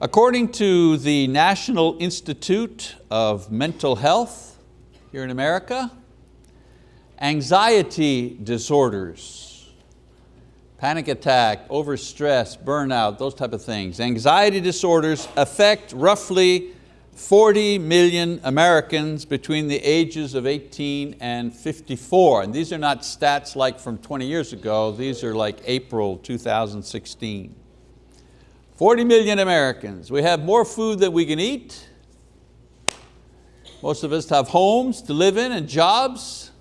According to the National Institute of Mental Health here in America, anxiety disorders, panic attack, overstress, burnout, those type of things. Anxiety disorders affect roughly 40 million Americans between the ages of 18 and 54. And these are not stats like from 20 years ago, these are like April 2016. 40 million Americans. We have more food than we can eat. Most of us have homes to live in and jobs.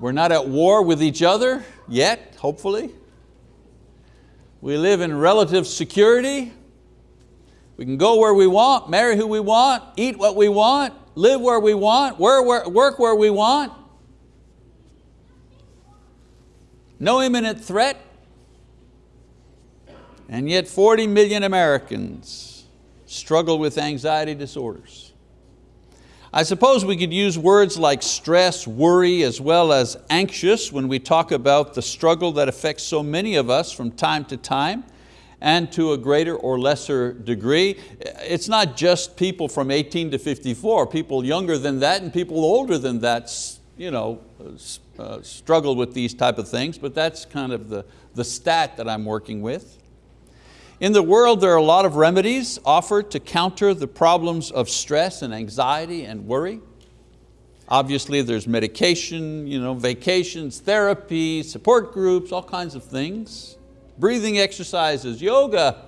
We're not at war with each other yet, hopefully. We live in relative security. We can go where we want, marry who we want, eat what we want, live where we want, work where we want. No imminent threat. And yet 40 million Americans struggle with anxiety disorders. I suppose we could use words like stress, worry, as well as anxious when we talk about the struggle that affects so many of us from time to time and to a greater or lesser degree. It's not just people from 18 to 54, people younger than that and people older than that you know, uh, struggle with these type of things, but that's kind of the, the stat that I'm working with. In the world, there are a lot of remedies offered to counter the problems of stress and anxiety and worry. Obviously, there's medication, you know, vacations, therapy, support groups, all kinds of things. Breathing exercises, yoga.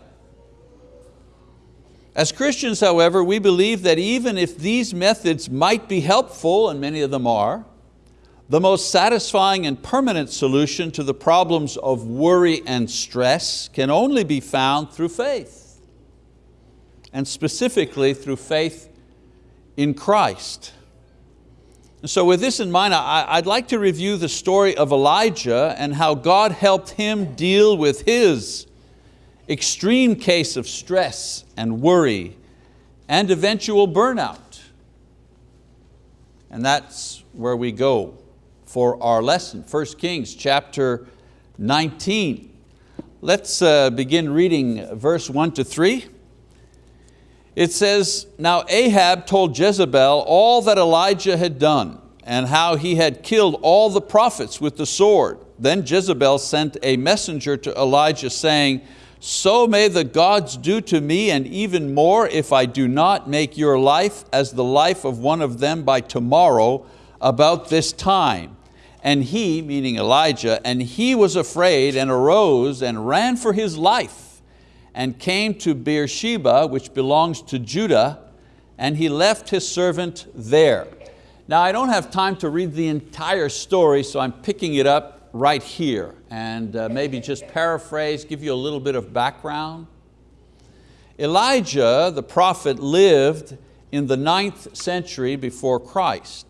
As Christians, however, we believe that even if these methods might be helpful, and many of them are, the most satisfying and permanent solution to the problems of worry and stress can only be found through faith, and specifically through faith in Christ. so with this in mind, I'd like to review the story of Elijah and how God helped him deal with his extreme case of stress and worry and eventual burnout. And that's where we go for our lesson, 1 Kings chapter 19. Let's uh, begin reading verse one to three. It says, Now Ahab told Jezebel all that Elijah had done and how he had killed all the prophets with the sword. Then Jezebel sent a messenger to Elijah saying, so may the gods do to me and even more if I do not make your life as the life of one of them by tomorrow about this time. And he, meaning Elijah, and he was afraid and arose and ran for his life and came to Beersheba, which belongs to Judah, and he left his servant there. Now I don't have time to read the entire story, so I'm picking it up right here and uh, maybe just paraphrase, give you a little bit of background. Elijah, the prophet, lived in the ninth century before Christ.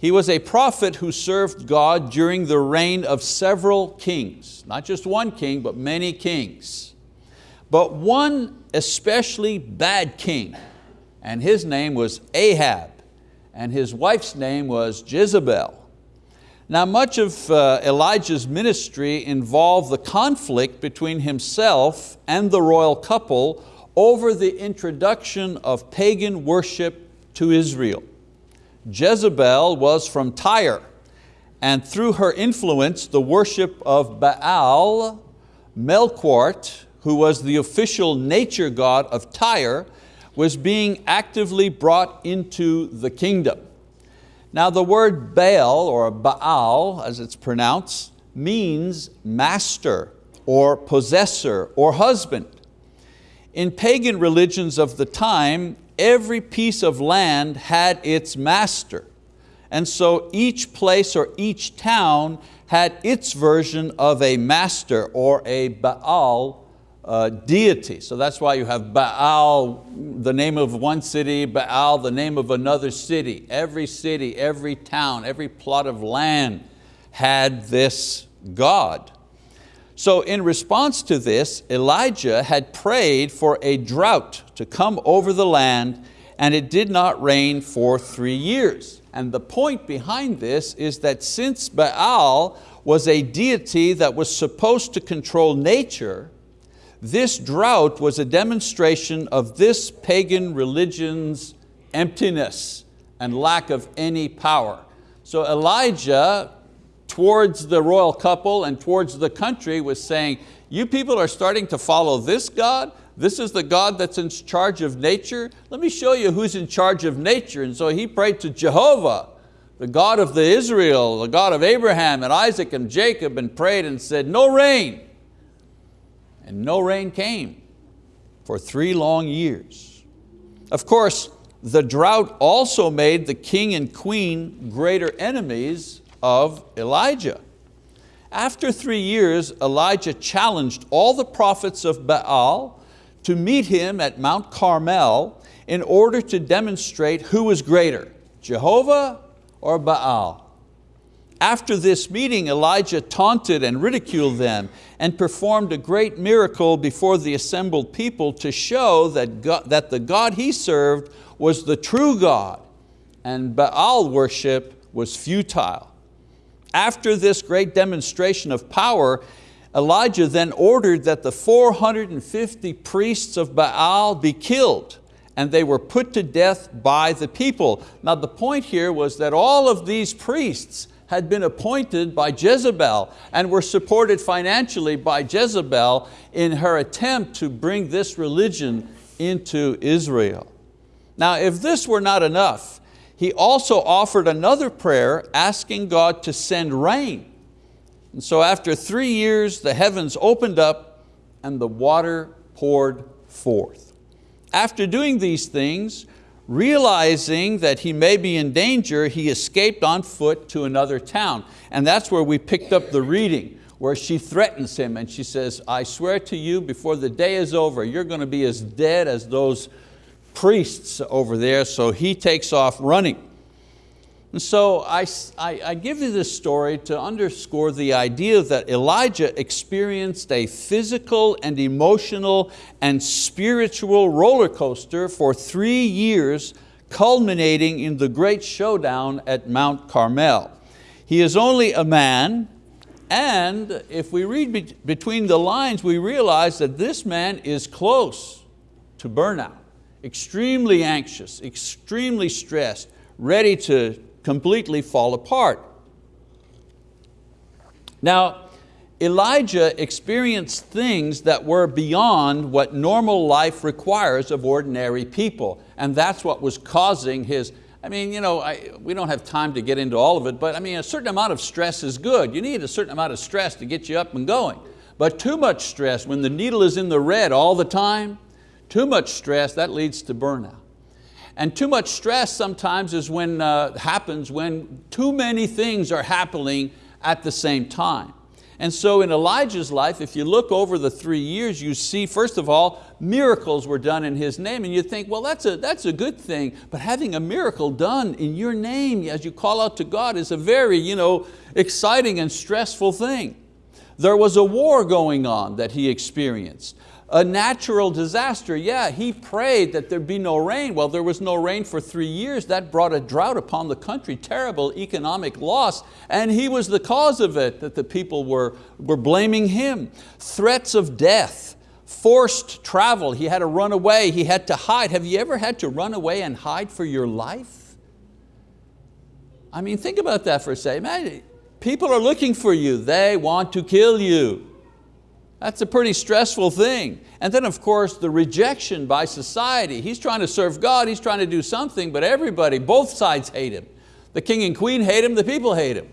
He was a prophet who served God during the reign of several kings, not just one king, but many kings. But one especially bad king, and his name was Ahab, and his wife's name was Jezebel. Now much of uh, Elijah's ministry involved the conflict between himself and the royal couple over the introduction of pagan worship to Israel. Jezebel was from Tyre, and through her influence, the worship of Baal, Melqart, who was the official nature god of Tyre, was being actively brought into the kingdom. Now the word Baal, or Baal as it's pronounced, means master, or possessor, or husband. In pagan religions of the time, every piece of land had its master. And so each place or each town had its version of a master or a Baal uh, deity. So that's why you have Baal, the name of one city, Baal, the name of another city. Every city, every town, every plot of land had this God. So in response to this, Elijah had prayed for a drought to come over the land and it did not rain for three years. And the point behind this is that since Baal was a deity that was supposed to control nature, This drought was a demonstration of this pagan religion's emptiness and lack of any power. So Elijah, towards the royal couple and towards the country was saying, you people are starting to follow this God, this is the God that's in charge of nature. Let me show you who's in charge of nature. And so he prayed to Jehovah, the God of the Israel, the God of Abraham and Isaac and Jacob and prayed and said, no rain. And no rain came for three long years. Of course, the drought also made the king and queen greater enemies of Elijah. After three years, Elijah challenged all the prophets of Baal to meet him at Mount Carmel in order to demonstrate who was greater, Jehovah or Baal. After this meeting, Elijah taunted and ridiculed them and performed a great miracle before the assembled people to show that, God, that the God he served was the true God and Baal worship was futile. After this great demonstration of power, Elijah then ordered that the 450 priests of Baal be killed and they were put to death by the people. Now the point here was that all of these priests had been appointed by Jezebel and were supported financially by Jezebel in her attempt to bring this religion into Israel. Now if this were not enough, he also offered another prayer asking God to send rain. And so after three years, the heavens opened up and the water poured forth. After doing these things, realizing that he may be in danger, he escaped on foot to another town. And that's where we picked up the reading, where she threatens him and she says, I swear to you before the day is over, you're going to be as dead as those priests over there. So he takes off running. And so I, I, I, give you this story to underscore the idea that Elijah experienced a physical and emotional and spiritual roller coaster for three years, culminating in the great showdown at Mount Carmel. He is only a man, and if we read be between the lines, we realize that this man is close to burnout, extremely anxious, extremely stressed, ready to completely fall apart. Now, Elijah experienced things that were beyond what normal life requires of ordinary people. And that's what was causing his, I mean, you know, I, we don't have time to get into all of it, but I mean, a certain amount of stress is good. You need a certain amount of stress to get you up and going. But too much stress, when the needle is in the red all the time, too much stress, that leads to burnout. And too much stress sometimes is when, uh, happens when too many things are happening at the same time. And so in Elijah's life, if you look over the three years, you see, first of all, miracles were done in his name, and you think, well, that's a, that's a good thing, but having a miracle done in your name as you call out to God is a very you know, exciting and stressful thing. There was a war going on that he experienced a natural disaster. Yeah, he prayed that there be no rain. Well, there was no rain for three years. That brought a drought upon the country, terrible economic loss, and he was the cause of it, that the people were, were blaming him. Threats of death, forced travel, he had to run away, he had to hide. Have you ever had to run away and hide for your life? I mean, think about that for a second. People are looking for you, they want to kill you. That's a pretty stressful thing. And then of course the rejection by society. He's trying to serve God, he's trying to do something, but everybody, both sides hate him. The king and queen hate him, the people hate him.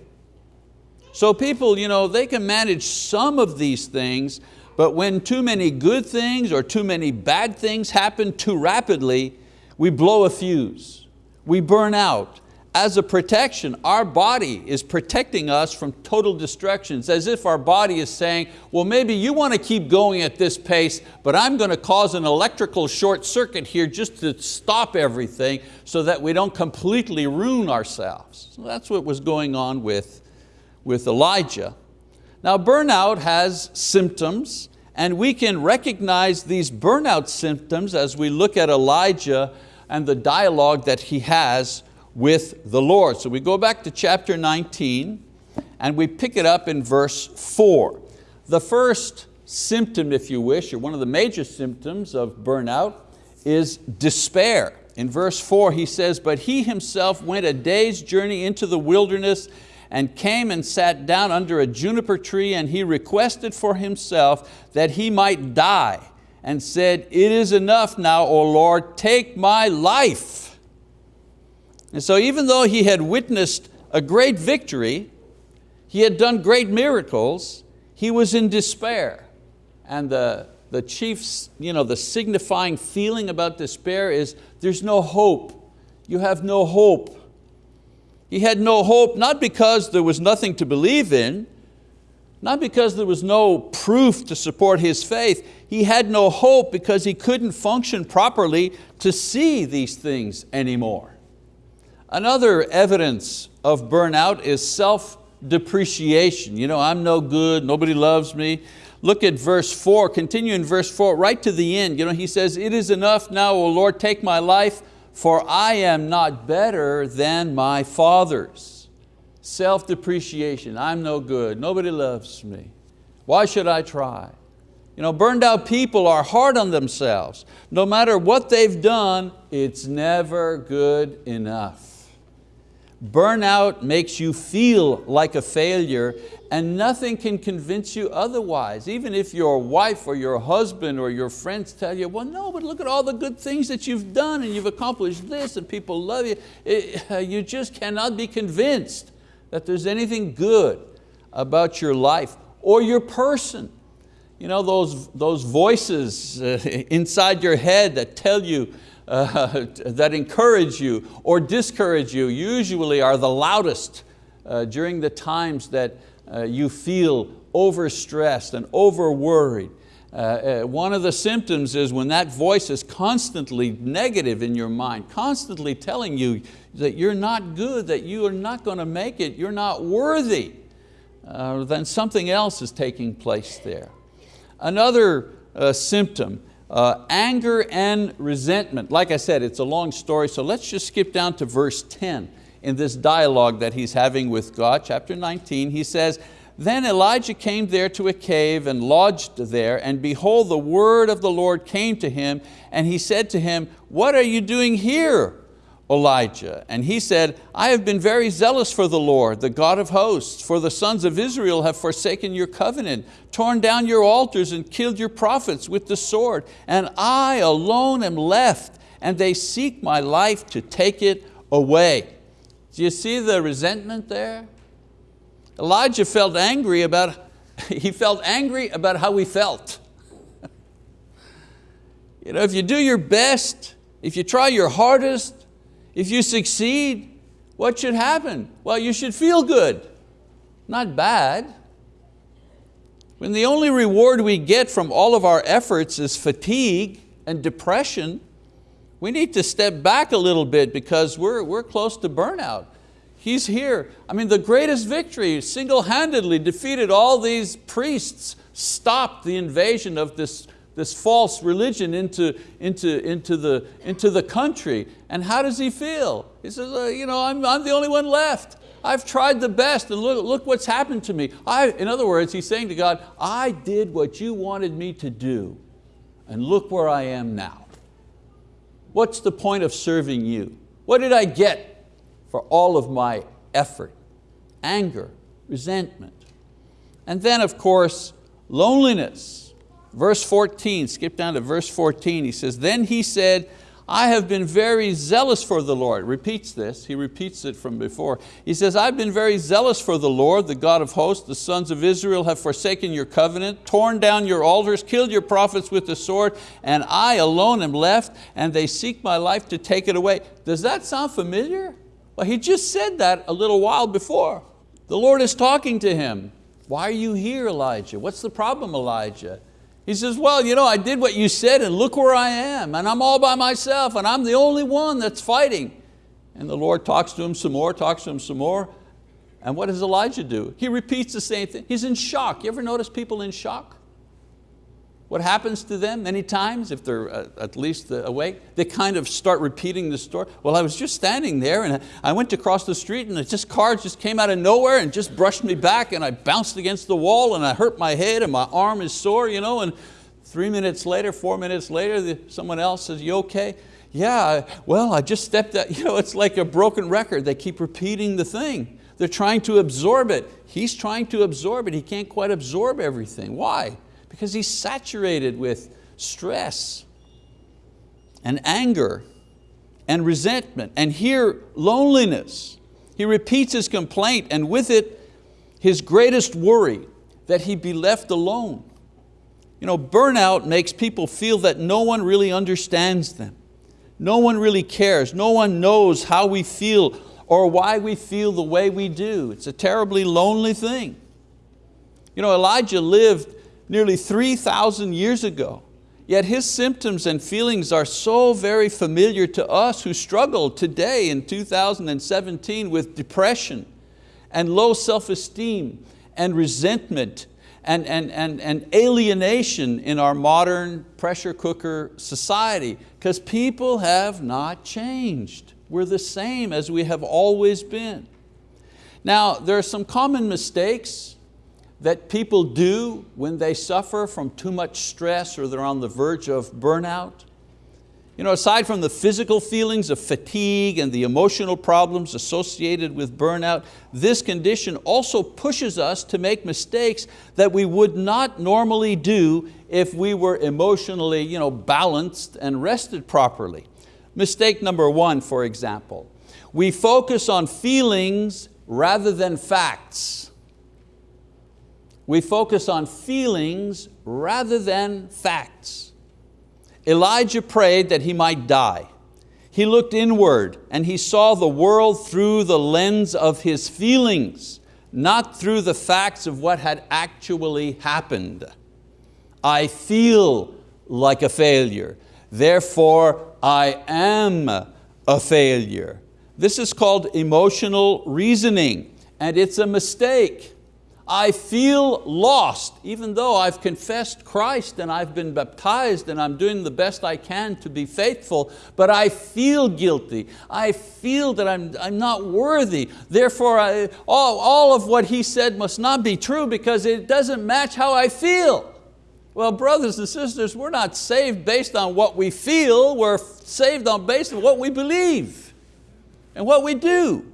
So people, you know, they can manage some of these things, but when too many good things or too many bad things happen too rapidly, we blow a fuse, we burn out, as a protection. Our body is protecting us from total destruction. As if our body is saying, well, maybe you want to keep going at this pace, but I'm going to cause an electrical short circuit here just to stop everything so that we don't completely ruin ourselves. So that's what was going on with, with Elijah. Now burnout has symptoms and we can recognize these burnout symptoms as we look at Elijah and the dialogue that he has with the Lord. So we go back to chapter 19 and we pick it up in verse four. The first symptom, if you wish, or one of the major symptoms of burnout is despair. In verse four he says, but he himself went a day's journey into the wilderness and came and sat down under a juniper tree and he requested for himself that he might die and said, it is enough now, O Lord, take my life. And so even though he had witnessed a great victory, he had done great miracles, he was in despair. And the, the chief, you know, the signifying feeling about despair is there's no hope. You have no hope. He had no hope, not because there was nothing to believe in, not because there was no proof to support his faith. He had no hope because he couldn't function properly to see these things anymore. Another evidence of burnout is self-depreciation. You know, I'm no good, nobody loves me. Look at verse four, continue in verse four, right to the end. You know, he says, it is enough now, O Lord, take my life, for I am not better than my fathers. Self-depreciation, I'm no good, nobody loves me. Why should I try? You know, burned out people are hard on themselves. No matter what they've done, it's never good enough. Burnout makes you feel like a failure and nothing can convince you otherwise. Even if your wife or your husband or your friends tell you, well no, but look at all the good things that you've done and you've accomplished this and people love you. It, you just cannot be convinced that there's anything good about your life or your person. You know, those, those voices inside your head that tell you, uh, that encourage you or discourage you usually are the loudest uh, during the times that uh, you feel overstressed and over-worried. Uh, uh, one of the symptoms is when that voice is constantly negative in your mind, constantly telling you that you're not good, that you are not going to make it, you're not worthy, uh, then something else is taking place there. Another uh, symptom, uh, anger and resentment. Like I said, it's a long story, so let's just skip down to verse 10 in this dialogue that he's having with God, chapter 19, he says, then Elijah came there to a cave and lodged there, and behold, the word of the Lord came to him, and he said to him, what are you doing here, Elijah? And he said, I have been very zealous for the Lord, the God of hosts, for the sons of Israel have forsaken your covenant, torn down your altars and killed your prophets with the sword, and I alone am left, and they seek my life to take it away. Do you see the resentment there? Elijah felt angry about, he felt angry about how he felt. you know, if you do your best, if you try your hardest, if you succeed, what should happen? Well, you should feel good, not bad. When the only reward we get from all of our efforts is fatigue and depression, we need to step back a little bit because we're, we're close to burnout. He's here. I mean, the greatest victory, single-handedly defeated all these priests, stopped the invasion of this, this false religion into, into, into, the, into the country. And how does he feel? He says, uh, you know, I'm, I'm the only one left. I've tried the best and look, look what's happened to me. I, in other words, he's saying to God, I did what you wanted me to do and look where I am now. What's the point of serving you? What did I get for all of my effort? Anger, resentment. And then of course, loneliness. Verse 14, skip down to verse 14, he says, then he said, I have been very zealous for the Lord. Repeats this, he repeats it from before. He says, I've been very zealous for the Lord, the God of hosts. The sons of Israel have forsaken your covenant, torn down your altars, killed your prophets with the sword, and I alone am left, and they seek my life to take it away. Does that sound familiar? Well, he just said that a little while before. The Lord is talking to him. Why are you here, Elijah? What's the problem, Elijah? He says, well, you know, I did what you said and look where I am and I'm all by myself and I'm the only one that's fighting. And the Lord talks to him some more, talks to him some more. And what does Elijah do? He repeats the same thing. He's in shock. You ever notice people in shock? What happens to them many times if they're uh, at least awake? They kind of start repeating the story. Well, I was just standing there and I went to cross the street and just car just came out of nowhere and just brushed me back and I bounced against the wall and I hurt my head and my arm is sore, you know, and three minutes later, four minutes later, someone else says, you okay? Yeah, well, I just stepped out. You know, it's like a broken record. They keep repeating the thing. They're trying to absorb it. He's trying to absorb it. He can't quite absorb everything. Why? Because he's saturated with stress and anger and resentment and here loneliness. He repeats his complaint and with it his greatest worry that he be left alone. You know, burnout makes people feel that no one really understands them. No one really cares. No one knows how we feel or why we feel the way we do. It's a terribly lonely thing. You know, Elijah lived nearly 3,000 years ago. Yet his symptoms and feelings are so very familiar to us who struggle today in 2017 with depression and low self-esteem and resentment and, and, and, and alienation in our modern pressure cooker society because people have not changed. We're the same as we have always been. Now, there are some common mistakes that people do when they suffer from too much stress or they're on the verge of burnout. You know, aside from the physical feelings of fatigue and the emotional problems associated with burnout, this condition also pushes us to make mistakes that we would not normally do if we were emotionally you know, balanced and rested properly. Mistake number one, for example, we focus on feelings rather than facts. We focus on feelings rather than facts. Elijah prayed that he might die. He looked inward and he saw the world through the lens of his feelings, not through the facts of what had actually happened. I feel like a failure, therefore I am a failure. This is called emotional reasoning and it's a mistake. I feel lost, even though I've confessed Christ and I've been baptized and I'm doing the best I can to be faithful, but I feel guilty. I feel that I'm, I'm not worthy. Therefore, I, all, all of what he said must not be true because it doesn't match how I feel. Well, brothers and sisters, we're not saved based on what we feel, we're saved on based on what we believe and what we do.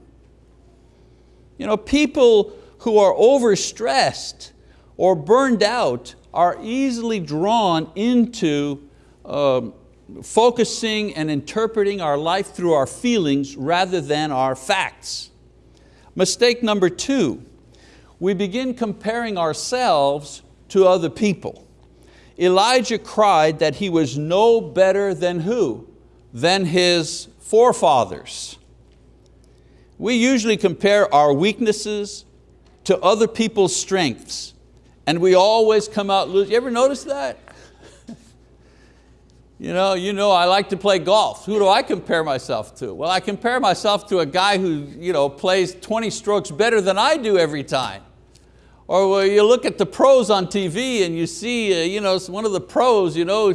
You know, people who are overstressed or burned out are easily drawn into um, focusing and interpreting our life through our feelings rather than our facts. Mistake number two, we begin comparing ourselves to other people. Elijah cried that he was no better than who? Than his forefathers. We usually compare our weaknesses, to other people's strengths and we always come out losing. You ever notice that? you, know, you know I like to play golf. Who do I compare myself to? Well, I compare myself to a guy who you know, plays 20 strokes better than I do every time. Or you look at the pros on TV and you see uh, you know, one of the pros, you know,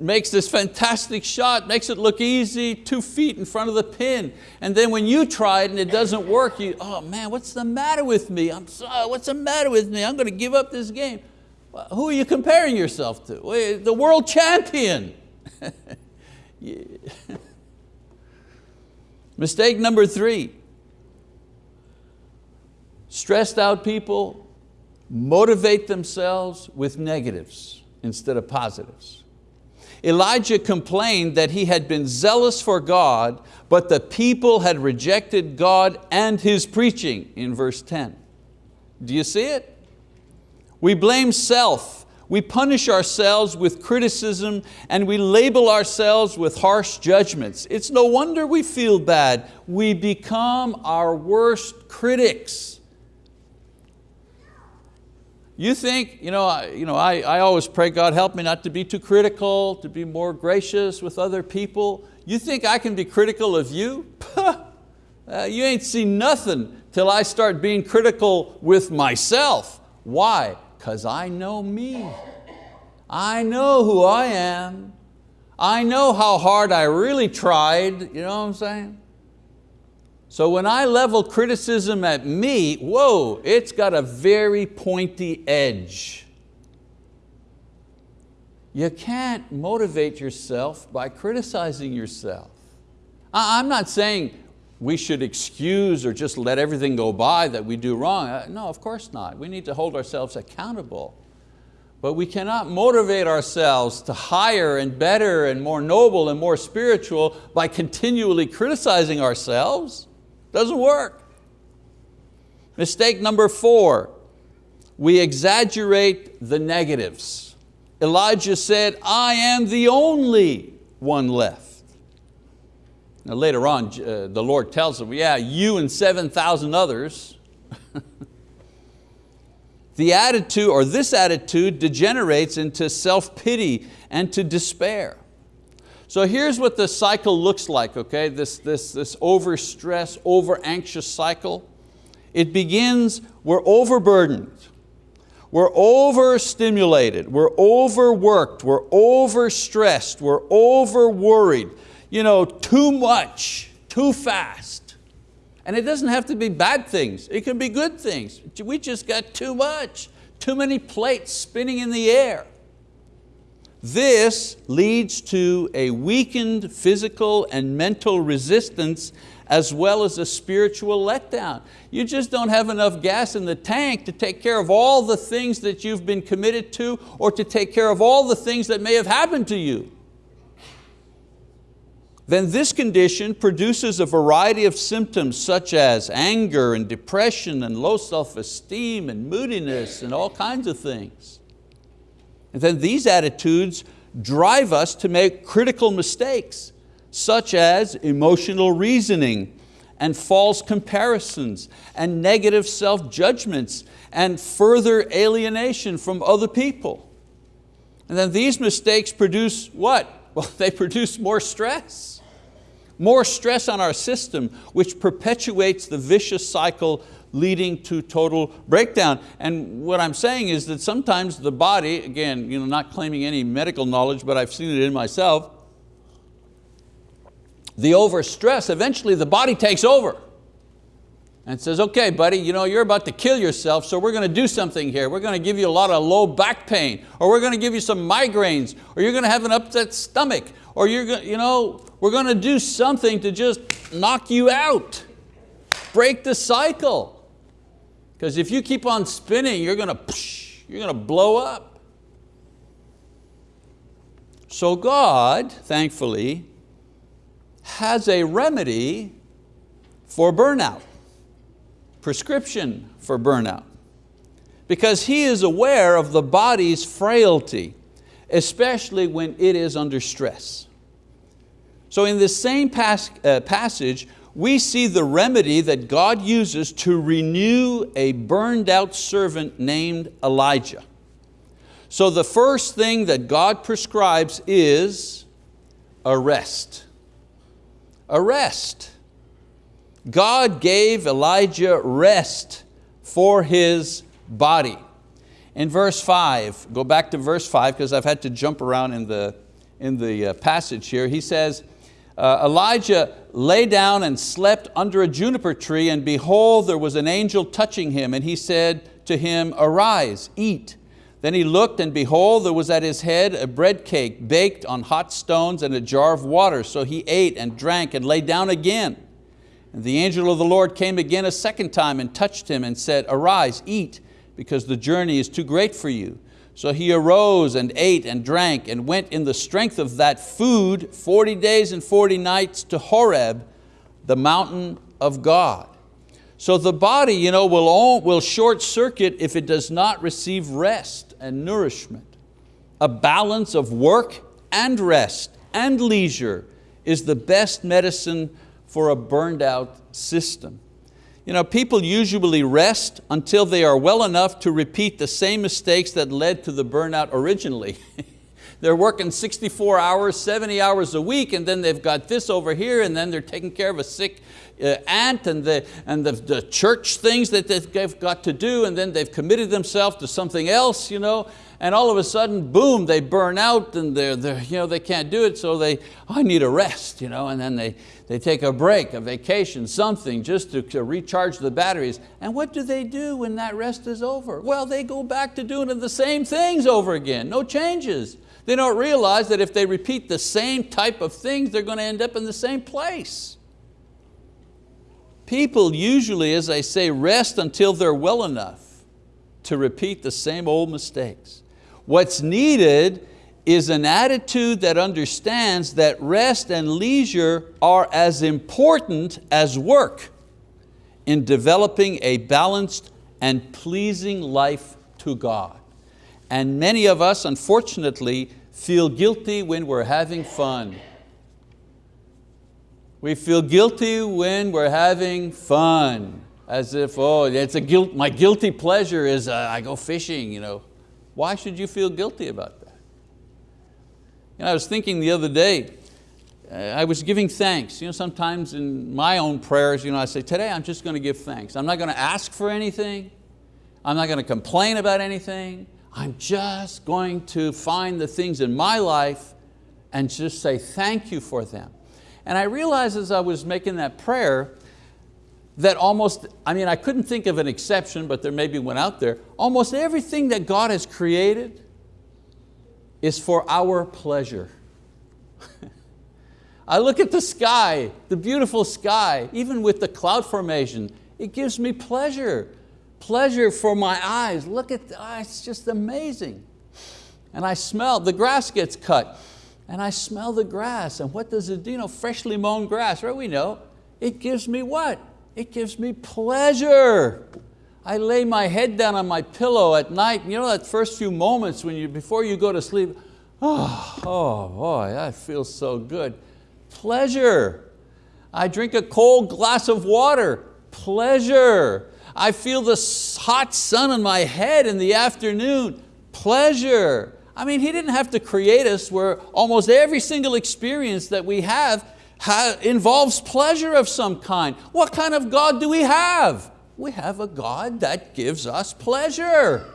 makes this fantastic shot, makes it look easy, two feet in front of the pin. And then when you try it and it doesn't work, you, oh man, what's the matter with me? I'm sorry, what's the matter with me? I'm going to give up this game. Who are you comparing yourself to? The world champion. Mistake number three, stressed out people motivate themselves with negatives instead of positives. Elijah complained that he had been zealous for God, but the people had rejected God and His preaching in verse 10. Do you see it? We blame self, we punish ourselves with criticism and we label ourselves with harsh judgments. It's no wonder we feel bad. We become our worst critics. You think, you know, I, you know I, I always pray, God help me not to be too critical, to be more gracious with other people. You think I can be critical of you? uh, you ain't seen nothing till I start being critical with myself. Why? Because I know me. I know who I am. I know how hard I really tried, you know what I'm saying? So when I level criticism at me, whoa, it's got a very pointy edge. You can't motivate yourself by criticizing yourself. I'm not saying we should excuse or just let everything go by that we do wrong. Uh, no, of course not. We need to hold ourselves accountable. But we cannot motivate ourselves to higher and better and more noble and more spiritual by continually criticizing ourselves. Doesn't work. Mistake number four, we exaggerate the negatives. Elijah said, I am the only one left. Now later on, uh, the Lord tells him, yeah, you and 7,000 others. the attitude, or this attitude, degenerates into self-pity and to despair. So here's what the cycle looks like, okay? This, this, this over-stress, over-anxious cycle. It begins, we're overburdened. We're overstimulated, we're overworked, we're overstressed, we're over-worried you know, too much, too fast. And it doesn't have to be bad things, it can be good things. We just got too much, too many plates spinning in the air. This leads to a weakened physical and mental resistance as well as a spiritual letdown. You just don't have enough gas in the tank to take care of all the things that you've been committed to or to take care of all the things that may have happened to you then this condition produces a variety of symptoms such as anger and depression and low self-esteem and moodiness and all kinds of things. And then these attitudes drive us to make critical mistakes such as emotional reasoning and false comparisons and negative self-judgments and further alienation from other people. And then these mistakes produce what? Well, they produce more stress more stress on our system, which perpetuates the vicious cycle leading to total breakdown. And what I'm saying is that sometimes the body, again, you know, not claiming any medical knowledge, but I've seen it in myself, the overstress, eventually the body takes over and says, okay, buddy, you know, you're about to kill yourself, so we're going to do something here. We're going to give you a lot of low back pain, or we're going to give you some migraines, or you're going to have an upset stomach, or you're you know, we're going to do something to just knock you out. Break the cycle. Because if you keep on spinning, you're going to, you're going to blow up. So God, thankfully, has a remedy for burnout, prescription for burnout. Because He is aware of the body's frailty, especially when it is under stress. So in this same pas uh, passage, we see the remedy that God uses to renew a burned out servant named Elijah. So the first thing that God prescribes is a rest. Rest. God gave Elijah rest for his body. In verse five, go back to verse five because I've had to jump around in the, in the uh, passage here. He says, uh, Elijah lay down and slept under a juniper tree and behold, there was an angel touching him and he said to him, arise, eat. Then he looked and behold, there was at his head a bread cake baked on hot stones and a jar of water. So he ate and drank and lay down again. And the angel of the Lord came again a second time and touched him and said, arise, eat, because the journey is too great for you. So he arose and ate and drank and went in the strength of that food 40 days and 40 nights to Horeb, the mountain of God. So the body you know, will, all, will short circuit if it does not receive rest and nourishment. A balance of work and rest and leisure is the best medicine for a burned out system. You know, people usually rest until they are well enough to repeat the same mistakes that led to the burnout originally. they're working 64 hours, 70 hours a week, and then they've got this over here, and then they're taking care of a sick uh, aunt and, the, and the, the church things that they've got to do, and then they've committed themselves to something else, you know, and all of a sudden, boom, they burn out and they're, they're, you know, they can't do it, so they, oh, I need a rest, you know, and then they, they take a break, a vacation, something, just to, to recharge the batteries. And what do they do when that rest is over? Well, they go back to doing the same things over again, no changes. They don't realize that if they repeat the same type of things, they're going to end up in the same place. People usually, as I say, rest until they're well enough to repeat the same old mistakes. What's needed is an attitude that understands that rest and leisure are as important as work in developing a balanced and pleasing life to God. And many of us, unfortunately, feel guilty when we're having fun. We feel guilty when we're having fun, as if, oh, it's a guilt, my guilty pleasure is uh, I go fishing. You know. Why should you feel guilty about that? You know, I was thinking the other day, uh, I was giving thanks. You know, sometimes in my own prayers, you know, I say, today I'm just going to give thanks. I'm not going to ask for anything. I'm not going to complain about anything. I'm just going to find the things in my life and just say thank you for them. And I realized as I was making that prayer that almost, I mean, I couldn't think of an exception, but there maybe one out there. Almost everything that God has created is for our pleasure. I look at the sky, the beautiful sky, even with the cloud formation, it gives me pleasure pleasure for my eyes. Look at, oh, it's just amazing. And I smell, the grass gets cut, and I smell the grass, and what does it do? You know, freshly mown grass, right? We know. It gives me what? It gives me pleasure. I lay my head down on my pillow at night, you know that first few moments when you, before you go to sleep, oh, oh boy, that feels so good. Pleasure. I drink a cold glass of water, pleasure. I feel the hot sun on my head in the afternoon. Pleasure. I mean, He didn't have to create us where almost every single experience that we have involves pleasure of some kind. What kind of God do we have? We have a God that gives us pleasure.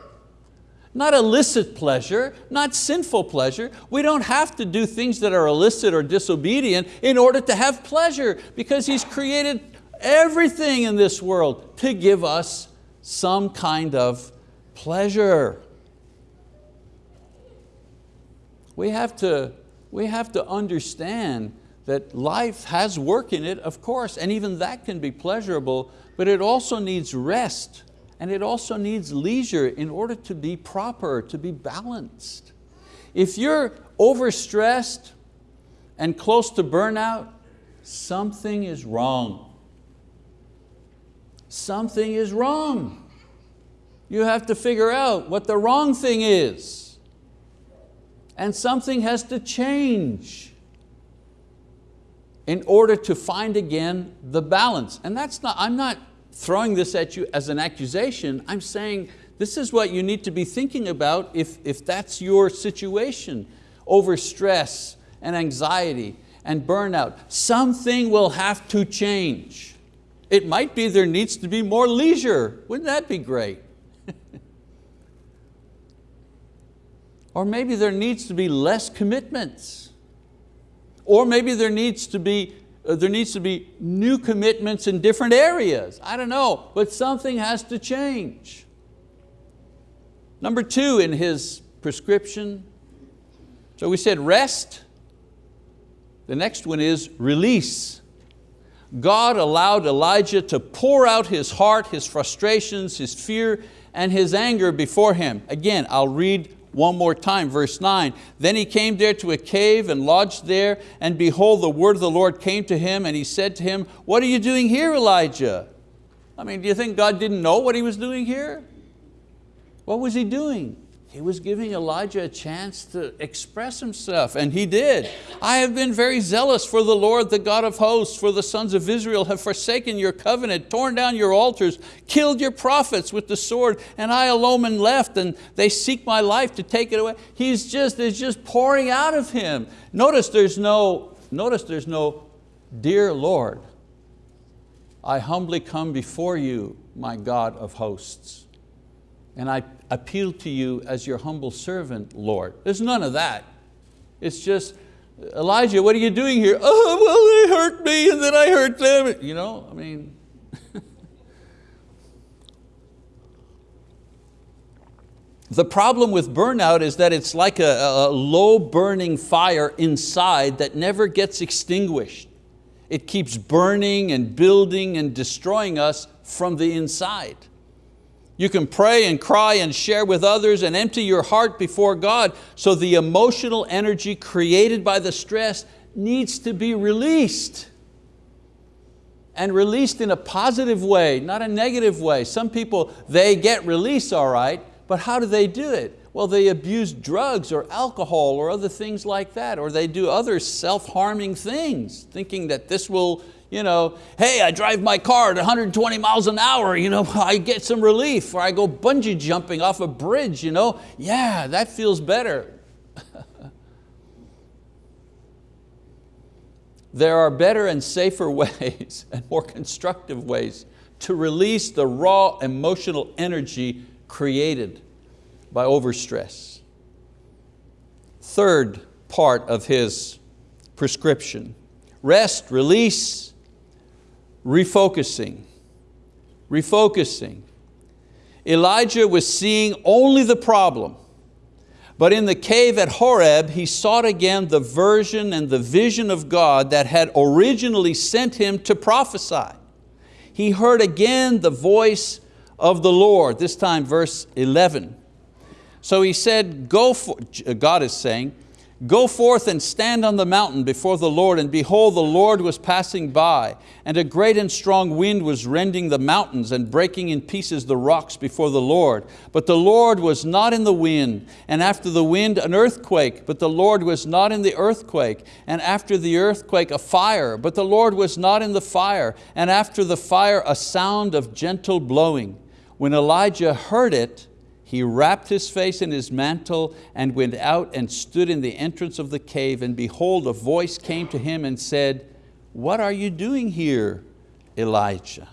Not illicit pleasure, not sinful pleasure. We don't have to do things that are illicit or disobedient in order to have pleasure because He's created everything in this world to give us some kind of pleasure. We have to, we have to understand that life has work in it, of course, and even that can be pleasurable, but it also needs rest and it also needs leisure in order to be proper, to be balanced. If you're overstressed and close to burnout, something is wrong something is wrong. You have to figure out what the wrong thing is. And something has to change in order to find again the balance. And that's not, I'm not throwing this at you as an accusation, I'm saying this is what you need to be thinking about if, if that's your situation, over stress and anxiety and burnout. Something will have to change. It might be there needs to be more leisure. Wouldn't that be great? or maybe there needs to be less commitments. Or maybe there needs to be uh, there needs to be new commitments in different areas. I don't know, but something has to change. Number two in his prescription, so we said rest. The next one is release. God allowed Elijah to pour out his heart, his frustrations, his fear, and his anger before him. Again, I'll read one more time, verse nine. Then he came there to a cave and lodged there, and behold, the word of the Lord came to him, and he said to him, what are you doing here, Elijah? I mean, do you think God didn't know what he was doing here? What was he doing? He was giving Elijah a chance to express himself, and he did. I have been very zealous for the Lord, the God of hosts, for the sons of Israel have forsaken your covenant, torn down your altars, killed your prophets with the sword, and I alone am left, and they seek my life to take it away. He's just, it's just pouring out of him. Notice there's no, notice there's no, dear Lord, I humbly come before you, my God of hosts. And I appeal to you as your humble servant, Lord. There's none of that. It's just, Elijah, what are you doing here? Oh, well, they hurt me and then I hurt them. You know, I mean, The problem with burnout is that it's like a, a, low burning fire inside that never gets extinguished. It keeps burning and building and destroying us from the inside. You can pray and cry and share with others and empty your heart before God so the emotional energy created by the stress needs to be released. And released in a positive way, not a negative way. Some people, they get release all right, but how do they do it? Well, they abuse drugs or alcohol or other things like that, or they do other self-harming things, thinking that this will, you know, hey, I drive my car at 120 miles an hour, you know, I get some relief, or I go bungee jumping off a bridge, you know, yeah, that feels better. there are better and safer ways and more constructive ways to release the raw emotional energy created by overstress. Third part of his prescription, rest, release, refocusing. Refocusing. Elijah was seeing only the problem, but in the cave at Horeb, he sought again the version and the vision of God that had originally sent him to prophesy. He heard again the voice of the Lord, this time verse 11. So he said, go for, God is saying, Go forth and stand on the mountain before the Lord, and behold, the Lord was passing by, and a great and strong wind was rending the mountains and breaking in pieces the rocks before the Lord. But the Lord was not in the wind, and after the wind an earthquake, but the Lord was not in the earthquake, and after the earthquake a fire, but the Lord was not in the fire, and after the fire a sound of gentle blowing. When Elijah heard it, he wrapped his face in his mantle and went out and stood in the entrance of the cave and behold, a voice came to him and said, what are you doing here, Elijah?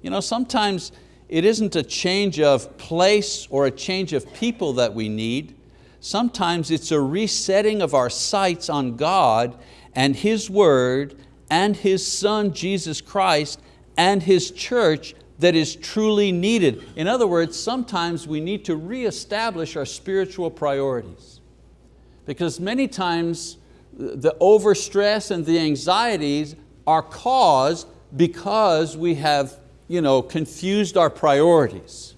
You know, sometimes it isn't a change of place or a change of people that we need. Sometimes it's a resetting of our sights on God and His word and His Son, Jesus Christ, and His church that is truly needed. In other words, sometimes we need to reestablish our spiritual priorities. Because many times the overstress and the anxieties are caused because we have you know, confused our priorities.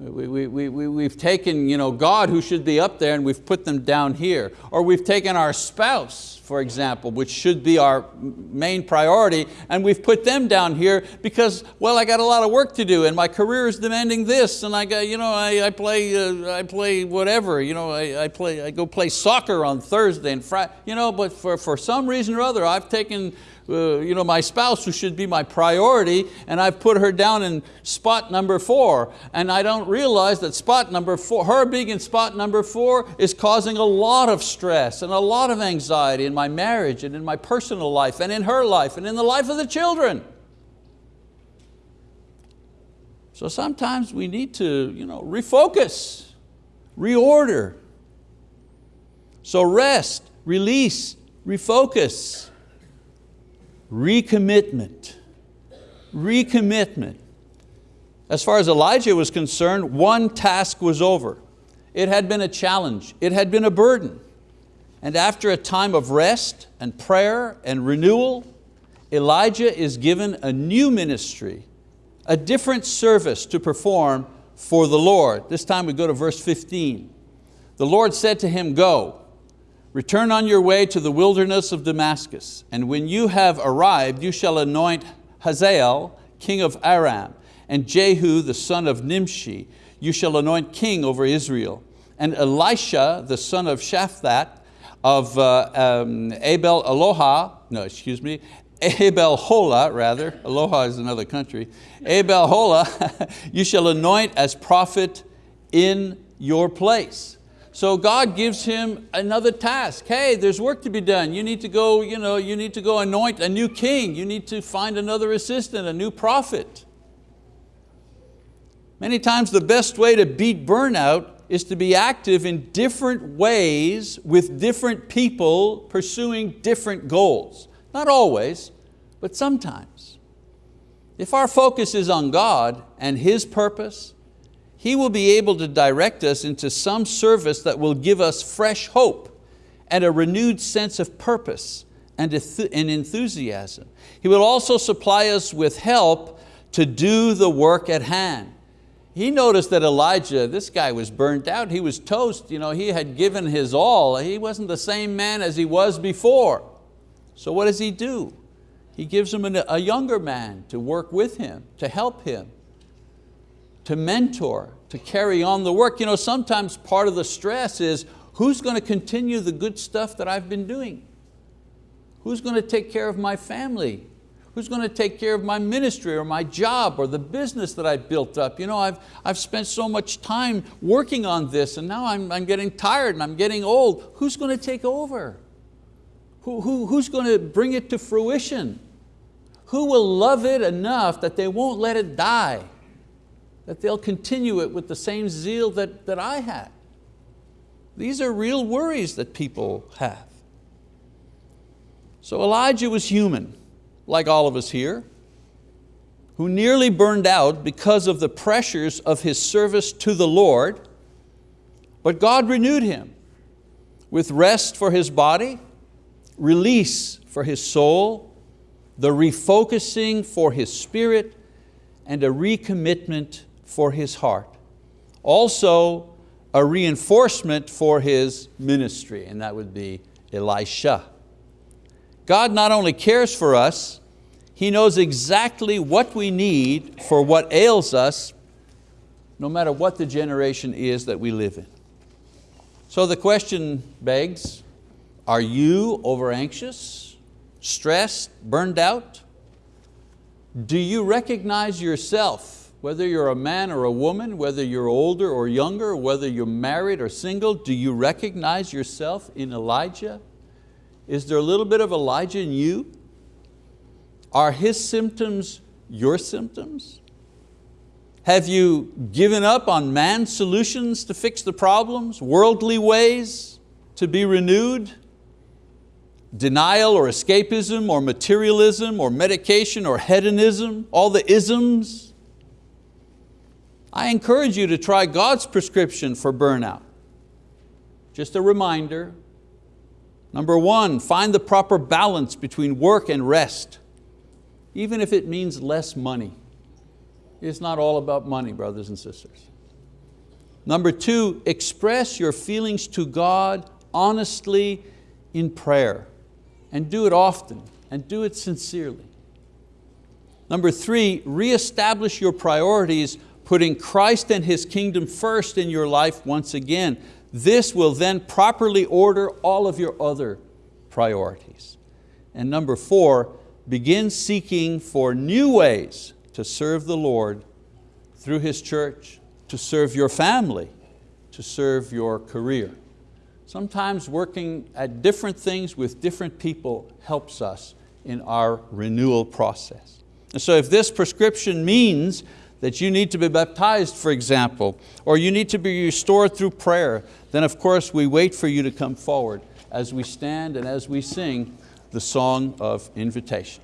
We, we, we, we've taken you know, God who should be up there and we've put them down here. Or we've taken our spouse, for example, which should be our main priority, and we've put them down here because, well, I got a lot of work to do and my career is demanding this and I, got, you know, I, I, play, uh, I play whatever, you know, I, I, play, I go play soccer on Thursday and Friday, you know, but for, for some reason or other, I've taken uh, you know, my spouse who should be my priority and I've put her down in spot number four and I don't realize that spot number four, her being in spot number four is causing a lot of stress and a lot of anxiety in my marriage and in my personal life and in her life and in the life of the children. So sometimes we need to you know, refocus, reorder. So rest, release, refocus recommitment, recommitment. As far as Elijah was concerned, one task was over. It had been a challenge, it had been a burden. And after a time of rest and prayer and renewal, Elijah is given a new ministry, a different service to perform for the Lord. This time we go to verse 15. The Lord said to him, go, Return on your way to the wilderness of Damascus, and when you have arrived, you shall anoint Hazael, king of Aram, and Jehu, the son of Nimshi, you shall anoint king over Israel. And Elisha, the son of Shaphat, of uh, um, Abel Aloha, no, excuse me, Abel Hola, rather, Aloha is another country, Abel Hola, you shall anoint as prophet in your place. So God gives him another task. Hey, there's work to be done. You need to go, you, know, you need to go anoint a new king. You need to find another assistant, a new prophet. Many times the best way to beat burnout is to be active in different ways with different people pursuing different goals. Not always, but sometimes. If our focus is on God and His purpose, He will be able to direct us into some service that will give us fresh hope and a renewed sense of purpose and enthusiasm. He will also supply us with help to do the work at hand. He noticed that Elijah, this guy was burnt out, he was toast, you know, he had given his all, he wasn't the same man as he was before. So what does he do? He gives him a younger man to work with him, to help him, to mentor, to carry on the work. You know, sometimes part of the stress is, who's going to continue the good stuff that I've been doing? Who's going to take care of my family? Who's going to take care of my ministry or my job or the business that I built up? You know, I've, I've spent so much time working on this and now I'm, I'm getting tired and I'm getting old. Who's going to take over? Who, who, who's going to bring it to fruition? Who will love it enough that they won't let it die? That they'll continue it with the same zeal that, that I had? These are real worries that people have. So Elijah was human, like all of us here, who nearly burned out because of the pressures of his service to the Lord, but God renewed him with rest for his body, release for his soul, the refocusing for his spirit, and a recommitment for his heart. Also, a reinforcement for his ministry, and that would be Elisha. God not only cares for us, He knows exactly what we need for what ails us, no matter what the generation is that we live in. So the question begs, are you over anxious? stressed, burned out? Do you recognize yourself, whether you're a man or a woman, whether you're older or younger, whether you're married or single, do you recognize yourself in Elijah? Is there a little bit of Elijah in you? Are his symptoms your symptoms? Have you given up on man's solutions to fix the problems, worldly ways to be renewed? denial or escapism or materialism or medication or hedonism, all the isms. I encourage you to try God's prescription for burnout. Just a reminder, number one, find the proper balance between work and rest, even if it means less money. It's not all about money, brothers and sisters. Number two, express your feelings to God honestly in prayer and do it often and do it sincerely. Number three, reestablish your priorities, putting Christ and His kingdom first in your life once again. This will then properly order all of your other priorities. And number four, begin seeking for new ways to serve the Lord through His church, to serve your family, to serve your career. Sometimes working at different things with different people helps us in our renewal process. And so if this prescription means that you need to be baptized, for example, or you need to be restored through prayer, then of course we wait for you to come forward as we stand and as we sing the song of invitation.